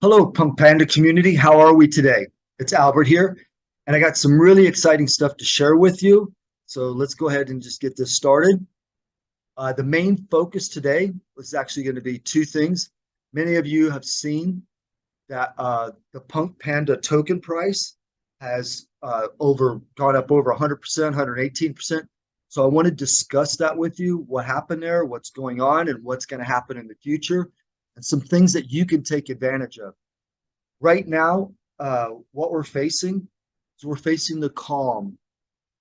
Hello, Punk Panda community. How are we today? It's Albert here, and I got some really exciting stuff to share with you. So let's go ahead and just get this started. Uh, the main focus today is actually going to be two things. Many of you have seen that uh, the Punk Panda token price has uh, over gone up over 100%, 118%. So I want to discuss that with you, what happened there, what's going on, and what's going to happen in the future and some things that you can take advantage of. Right now, uh, what we're facing is we're facing the calm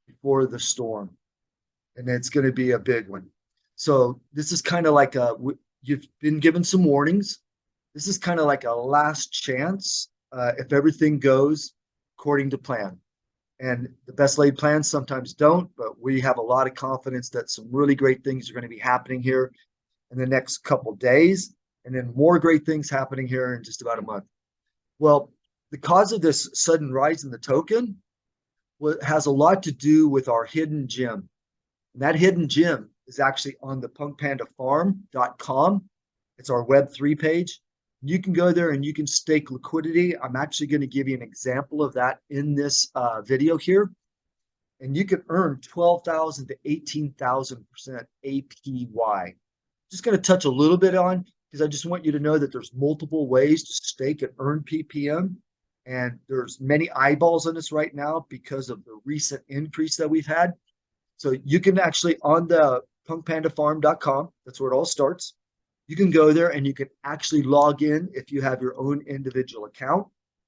before the storm, and it's going to be a big one. So this is kind of like a you've been given some warnings. This is kind of like a last chance uh, if everything goes according to plan. And the best laid plans sometimes don't, but we have a lot of confidence that some really great things are going to be happening here in the next couple days and then more great things happening here in just about a month. Well, the cause of this sudden rise in the token has a lot to do with our hidden gem. And that hidden gem is actually on the punkpandafarm.com. It's our Web3 page. You can go there and you can stake liquidity. I'm actually going to give you an example of that in this uh, video here. And you can earn 12,000 to 18,000% APY. Just going to touch a little bit on because I just want you to know that there's multiple ways to stake and earn PPM. And there's many eyeballs on this right now because of the recent increase that we've had. So you can actually on the punkpandafarm.com, that's where it all starts. You can go there and you can actually log in if you have your own individual account.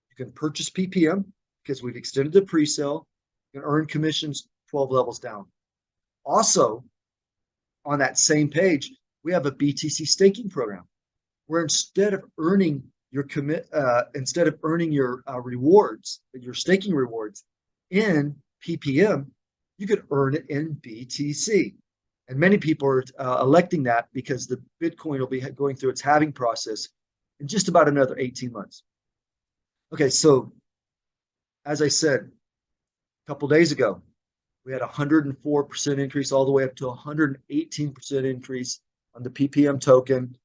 You can purchase PPM because we've extended the pre-sale. You can earn commissions 12 levels down. Also, on that same page, we have a BTC staking program where instead of earning your commit, uh, instead of earning your uh, rewards, your staking rewards in PPM, you could earn it in BTC. And many people are uh, electing that because the Bitcoin will be going through its halving process in just about another 18 months. Okay, so as I said a couple days ago, we had a 104% increase all the way up to 118% increase on the PPM token.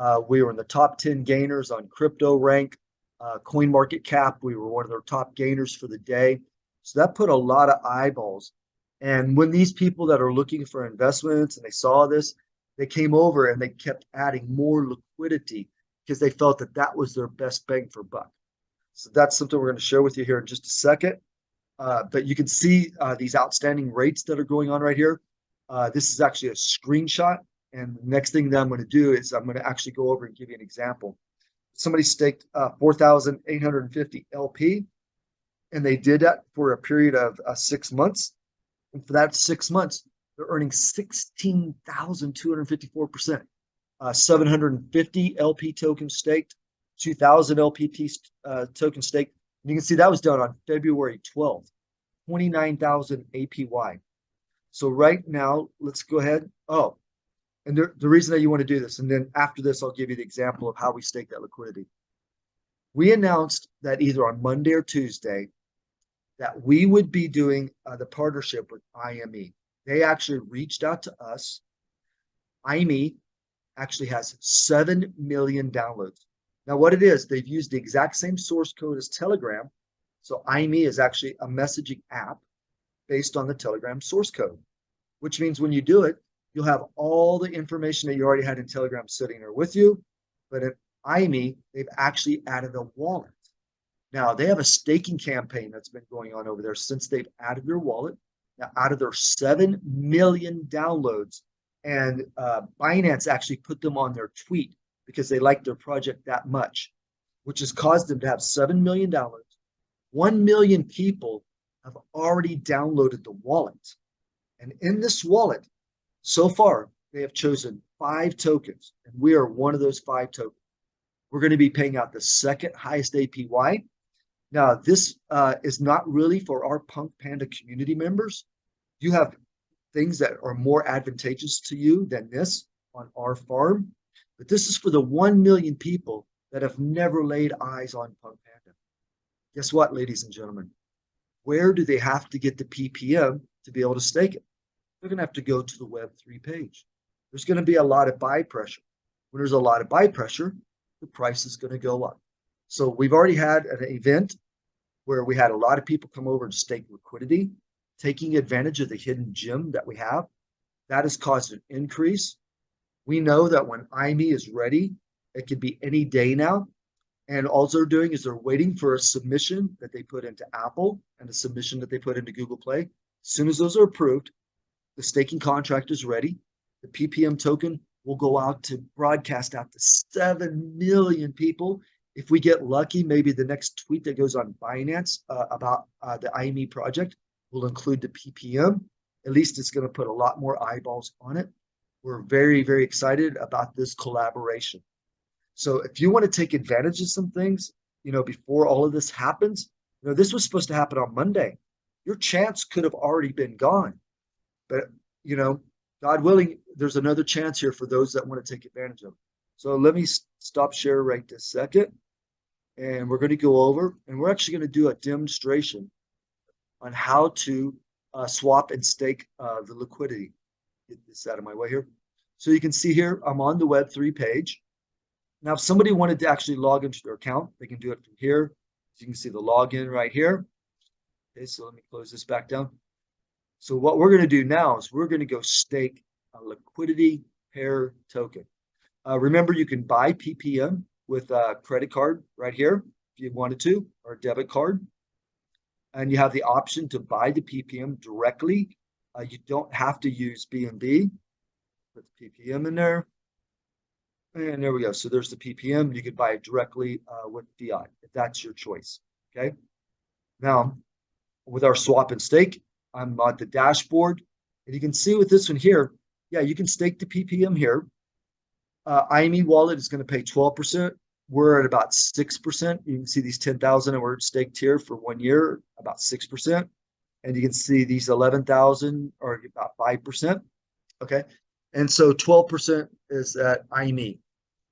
Uh, we were in the top 10 gainers on CryptoRank, uh, CoinMarketCap. We were one of their top gainers for the day. So that put a lot of eyeballs. And when these people that are looking for investments and they saw this, they came over and they kept adding more liquidity because they felt that that was their best bang for buck. So that's something we're going to share with you here in just a second. Uh, but you can see uh, these outstanding rates that are going on right here. Uh, this is actually a screenshot and the next thing that I'm going to do is I'm going to actually go over and give you an example. Somebody staked uh, 4,850 LP, and they did that for a period of uh, six months. And for that six months, they're earning 16,254%. Uh, 750 LP tokens staked, 2,000 LPT uh, token staked. And you can see that was done on February 12th, 29,000 APY. So right now, let's go ahead. Oh, and the, the reason that you want to do this, and then after this, I'll give you the example of how we stake that liquidity. We announced that either on Monday or Tuesday that we would be doing uh, the partnership with IME. They actually reached out to us. IME actually has 7 million downloads. Now, what it is, they've used the exact same source code as Telegram. So IME is actually a messaging app based on the Telegram source code, which means when you do it, you'll have all the information that you already had in Telegram sitting there with you. But in IME, they've actually added a wallet. Now they have a staking campaign that's been going on over there since they've added their wallet. Now, out of their 7 million downloads, and uh, Binance actually put them on their tweet because they like their project that much, which has caused them to have 7 million downloads. 1 million people have already downloaded the wallet. And in this wallet, so far, they have chosen five tokens, and we are one of those five tokens. We're going to be paying out the second highest APY. Now, this uh, is not really for our Punk Panda community members. You have things that are more advantageous to you than this on our farm, but this is for the 1 million people that have never laid eyes on Punk Panda. Guess what, ladies and gentlemen? Where do they have to get the PPM to be able to stake it? They're going to have to go to the Web3 page. There's going to be a lot of buy pressure. When there's a lot of buy pressure, the price is going to go up. So we've already had an event where we had a lot of people come over and stake liquidity, taking advantage of the hidden gem that we have. That has caused an increase. We know that when IME is ready, it could be any day now. And all they're doing is they're waiting for a submission that they put into Apple and a submission that they put into Google Play. As soon as those are approved, the staking contract is ready. The PPM token will go out to broadcast out to 7 million people. If we get lucky, maybe the next tweet that goes on Binance uh, about uh, the IME project will include the PPM. At least it's going to put a lot more eyeballs on it. We're very, very excited about this collaboration. So if you want to take advantage of some things, you know, before all of this happens, you know, this was supposed to happen on Monday. Your chance could have already been gone. But, you know, God willing, there's another chance here for those that want to take advantage of it. So let me stop share right this second. And we're going to go over and we're actually going to do a demonstration on how to uh, swap and stake uh, the liquidity. Get this out of my way here. So you can see here, I'm on the Web3 page. Now, if somebody wanted to actually log into their account, they can do it from here. So you can see the login right here. Okay, so let me close this back down. So what we're going to do now is we're going to go stake a liquidity pair token. Uh, remember, you can buy PPM with a credit card right here if you wanted to, or a debit card. And you have the option to buy the PPM directly. Uh, you don't have to use BNB. Put the PPM in there. And there we go. So there's the PPM. You could buy it directly uh, with fiat if that's your choice. Okay. Now, with our swap and stake, I'm on the dashboard. And you can see with this one here, yeah, you can stake the PPM here. Uh, IME wallet is going to pay 12%. We're at about 6%. You can see these 10,000 and we're staked here for one year, about 6%. And you can see these 11,000 are about 5%. Okay. And so 12% is at IME.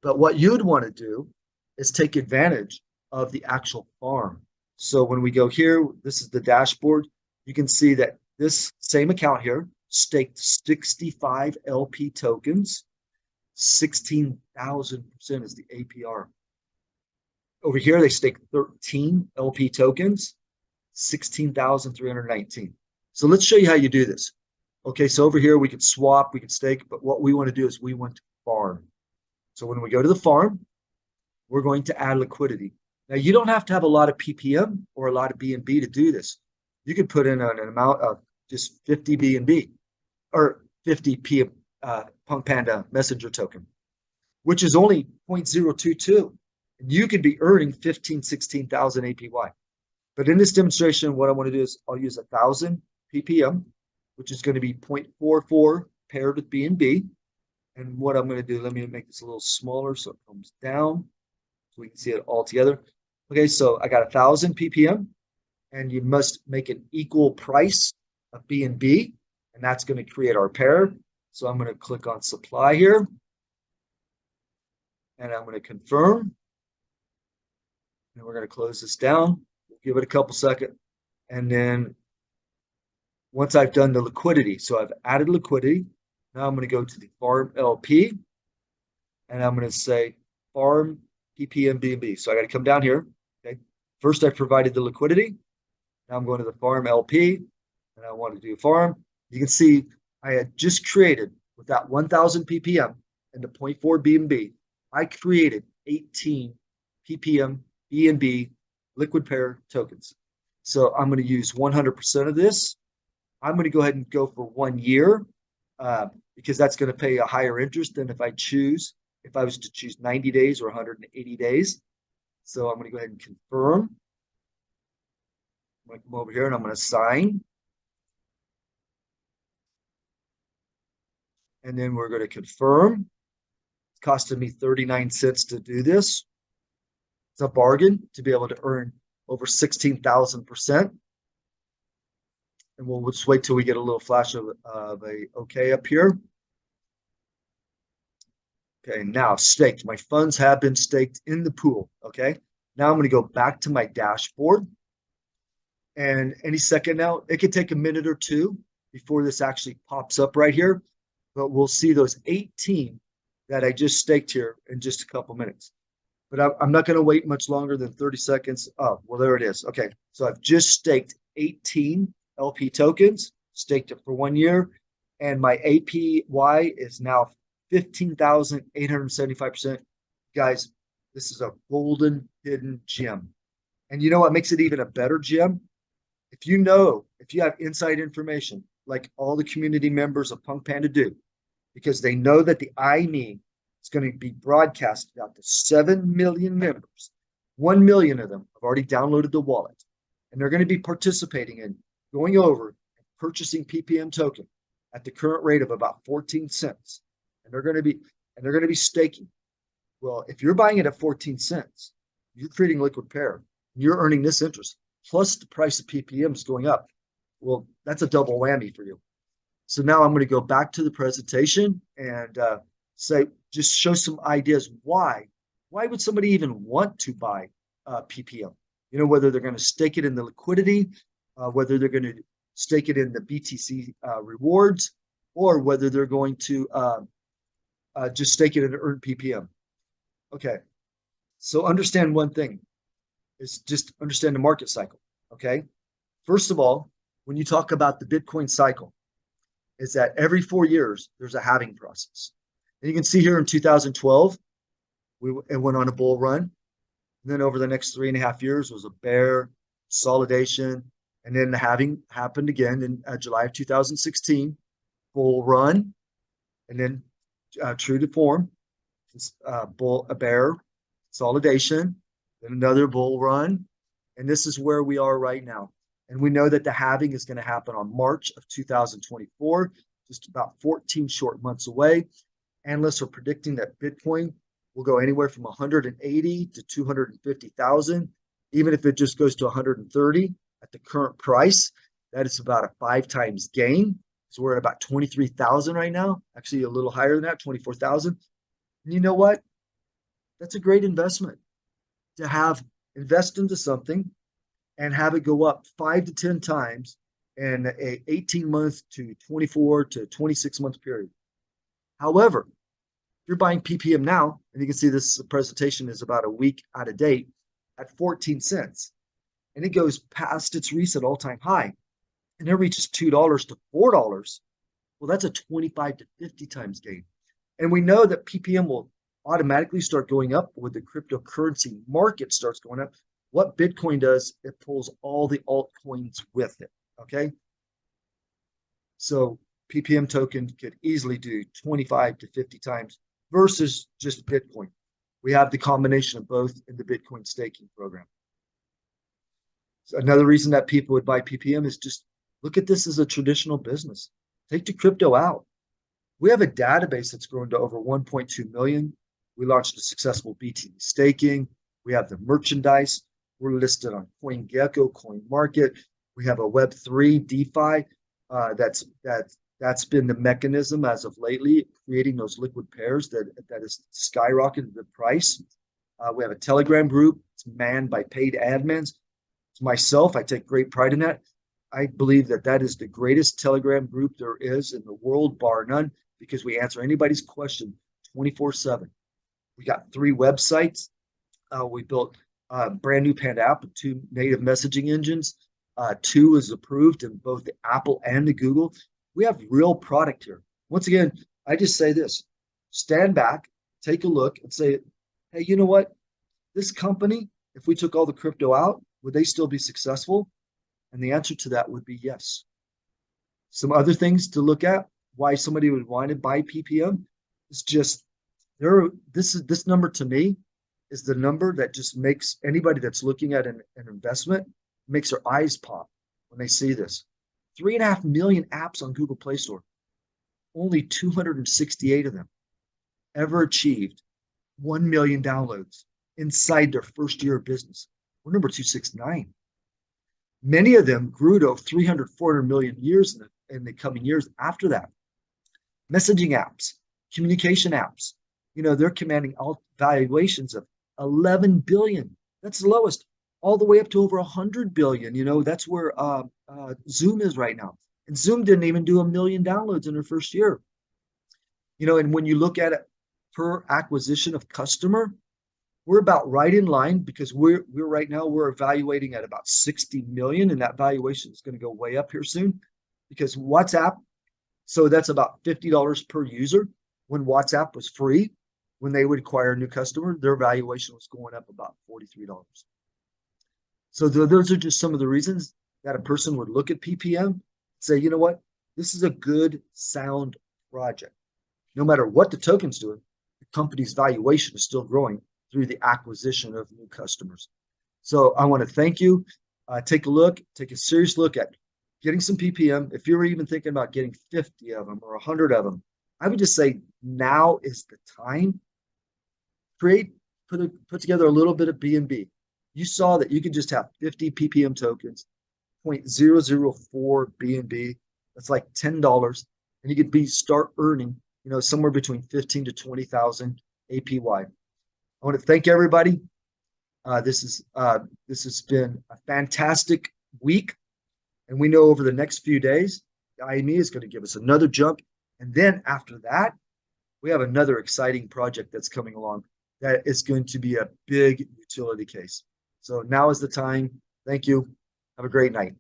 But what you'd want to do is take advantage of the actual farm. So when we go here, this is the dashboard. You can see that this same account here staked 65 LP tokens. 16,000% is the APR. Over here, they staked 13 LP tokens, 16,319. So let's show you how you do this. Okay, so over here we can swap, we can stake, but what we want to do is we want to farm. So when we go to the farm, we're going to add liquidity. Now you don't have to have a lot of PPM or a lot of BNB to do this. You could put in an, an amount of just 50 BNB or 50 P, uh, Punk Panda messenger token, which is only 0.022. And you could be earning 15, 16,000 APY. But in this demonstration, what I want to do is I'll use a thousand PPM, which is going to be 0.44 paired with BNB. And what I'm going to do, let me make this a little smaller so it comes down so we can see it all together. Okay, so I got a thousand PPM and you must make an equal price of BNB and B, and that's going to create our pair. So I'm going to click on supply here and I'm going to confirm and we're going to close this down. We'll give it a couple seconds and then once I've done the liquidity, so I've added liquidity, now I'm going to go to the farm LP and I'm going to say farm PPM BNB. So I got to come down here. Okay. First, I provided the liquidity. Now I'm going to the farm LP and I want to do farm. You can see I had just created with that 1000 ppm and the 0.4 BNB, I created 18 ppm BNB liquid pair tokens. So I'm going to use 100% of this. I'm going to go ahead and go for one year uh, because that's going to pay a higher interest than if I choose, if I was to choose 90 days or 180 days. So I'm going to go ahead and confirm. I'm to come over here and I'm going to sign. and then we're going to confirm. It's costing me 39 cents to do this. It's a bargain to be able to earn over 16,000%. And we'll just wait till we get a little flash of, of a okay up here. Okay, now staked. My funds have been staked in the pool. Okay, now I'm going to go back to my dashboard. And any second now, it could take a minute or two before this actually pops up right here but we'll see those 18 that I just staked here in just a couple minutes. but I'm, not going to wait much longer than 30 seconds. Oh, well, there it is. Okay. So I've just staked 18 LP tokens, staked it for one year, and my APY is now 15,875%. Guys, this is a golden hidden gem. And you know what makes it even a better gem? If you know, if you have inside information, like all the community members of Punk Panda do, because they know that the I IME is going to be broadcasted out to 7 million members. 1 million of them have already downloaded the wallet, and they're going to be participating in going over and purchasing PPM token at the current rate of about 14 cents. And they're going to be and they're going to be staking. Well, if you're buying it at 14 cents, you're creating liquid pair. You're earning this interest plus the price of PPM is going up. Well, that's a double whammy for you. So now I'm going to go back to the presentation and uh, say, just show some ideas why. Why would somebody even want to buy uh, PPM? You know, whether they're going to stake it in the liquidity, uh, whether they're going to stake it in the BTC uh, rewards, or whether they're going to um, uh, just stake it and earn PPM. Okay, so understand one thing is just understand the market cycle. Okay, first of all, when you talk about the Bitcoin cycle, is that every four years there's a halving process. And you can see here in 2012, we it went on a bull run. And then over the next three and a half years was a bear consolidation, and then the halving happened again in uh, July of 2016, bull run, and then uh, true to form, uh, bull a bear consolidation, another bull run, and this is where we are right now. And we know that the halving is going to happen on March of 2024, just about 14 short months away. Analysts are predicting that Bitcoin will go anywhere from 180 to 250,000. Even if it just goes to 130 at the current price, that is about a five times gain. So we're at about 23,000 right now, actually a little higher than that, 24,000. And you know what? That's a great investment to have invest into something and have it go up five to 10 times in a 18 month to 24 to 26 month period. However, if you're buying PPM now, and you can see this presentation is about a week out of date at 14 cents, and it goes past its recent all time high, and it reaches $2 to $4, well, that's a 25 to 50 times gain. And we know that PPM will automatically start going up when the cryptocurrency market starts going up. What Bitcoin does, it pulls all the altcoins with it. Okay. So PPM token could easily do 25 to 50 times versus just Bitcoin. We have the combination of both in the Bitcoin staking program. So another reason that people would buy PPM is just look at this as a traditional business. Take the crypto out. We have a database that's grown to over 1.2 million. We launched a successful BTC staking. We have the merchandise. We're listed on CoinGecko, CoinMarket. We have a Web3 DeFi uh, that's that that's been the mechanism as of lately, creating those liquid pairs that that has skyrocketed the price. Uh, we have a Telegram group. It's manned by paid admins. It's myself. I take great pride in that. I believe that that is the greatest Telegram group there is in the world, bar none, because we answer anybody's question 24 7. We got three websites. Uh, we built a brand new Panda app with two native messaging engines. Uh, two is approved in both the Apple and the Google. We have real product here. Once again, I just say this stand back, take a look, and say, hey, you know what? This company, if we took all the crypto out, would they still be successful? And the answer to that would be yes. Some other things to look at why somebody would want to buy PPM is just there this is this number to me is the number that just makes anybody that's looking at an, an investment makes their eyes pop when they see this. Three and a half million apps on google play store. Only 268 of them ever achieved 1 million downloads inside their first year of business. We're number 269 many of them grew to 300 400 million years in the, in the coming years after that. Messaging apps communication apps you know, they're commanding all valuations of 11 billion. That's the lowest, all the way up to over 100 billion. You know, that's where uh, uh, Zoom is right now. And Zoom didn't even do a million downloads in their first year. You know, and when you look at it per acquisition of customer, we're about right in line because we're we're right now we're evaluating at about 60 million and that valuation is going to go way up here soon because WhatsApp so that's about $50 per user when WhatsApp was free when they would acquire a new customer their valuation was going up about $43 so th those are just some of the reasons that a person would look at PPM say you know what this is a good sound project no matter what the token's doing the company's valuation is still growing through the acquisition of new customers. So I want to thank you. Uh, take a look, take a serious look at getting some PPM. If you're even thinking about getting 50 of them or 100 of them, I would just say now is the time. Create, put a, put together a little bit of BNB. You saw that you could just have 50 PPM tokens, 0.004 BNB. That's like $10, and you could be start earning, you know, somewhere between 15 to 20,000 APY. I want to thank everybody. Uh, this is uh, this has been a fantastic week, and we know over the next few days, the IME is going to give us another jump, and then after that, we have another exciting project that's coming along that is going to be a big utility case. So now is the time. Thank you. Have a great night.